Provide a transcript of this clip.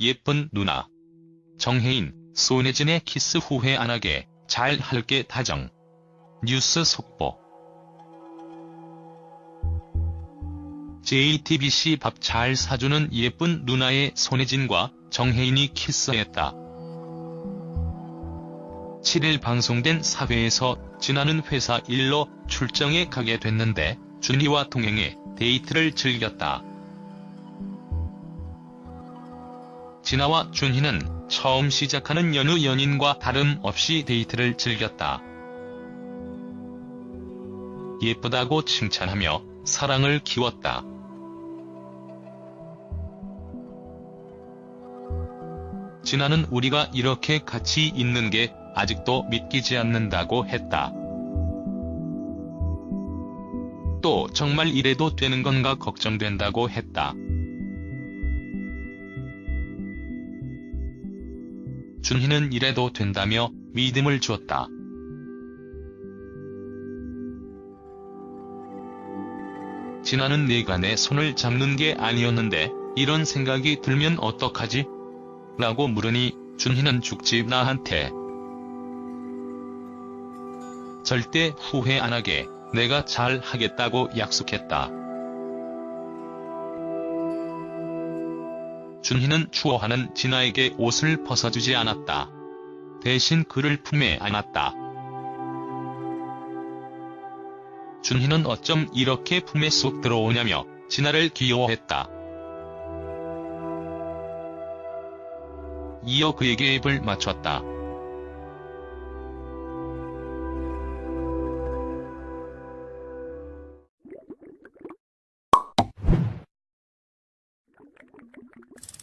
예쁜 누나. 정해인, 손예진의 키스 후회 안 하게 잘 할게 다정. 뉴스 속보. JTBC 밥 잘 사주는 예쁜 누나의 손예진과 정해인이 키스했다. 7일 방송된 4회에서 진아는 회사 일로 출장에 가게 됐는데 준희와 동행해 데이트를 즐겼다. 진아와 준희는 처음 시작하는 연우 연인과 다름없이 데이트를 즐겼다. 예쁘다고 칭찬하며 사랑을 키웠다. 진아는 우리가 이렇게 같이 있는 게 아직도 믿기지 않는다고 했다. 또 정말 이래도 되는 건가 걱정된다고 했다. 준희는 이래도 된다며 믿음을 주었다. 진아는 내가 내 손을 잡는 게 아니었는데 이런 생각이 들면 어떡하지? 라고 물으니 준희는 죽지 나한테 절대 후회 안 하게 내가 잘 하겠다고 약속했다. 준희는 추워하는 진아에게 옷을 벗어주지 않았다. 대신 그를 품에 안았다. 준희는 어쩜 이렇게 품에 쏙 들어오냐며 진아를 귀여워했다. 이어 그에게 입을 맞췄다. you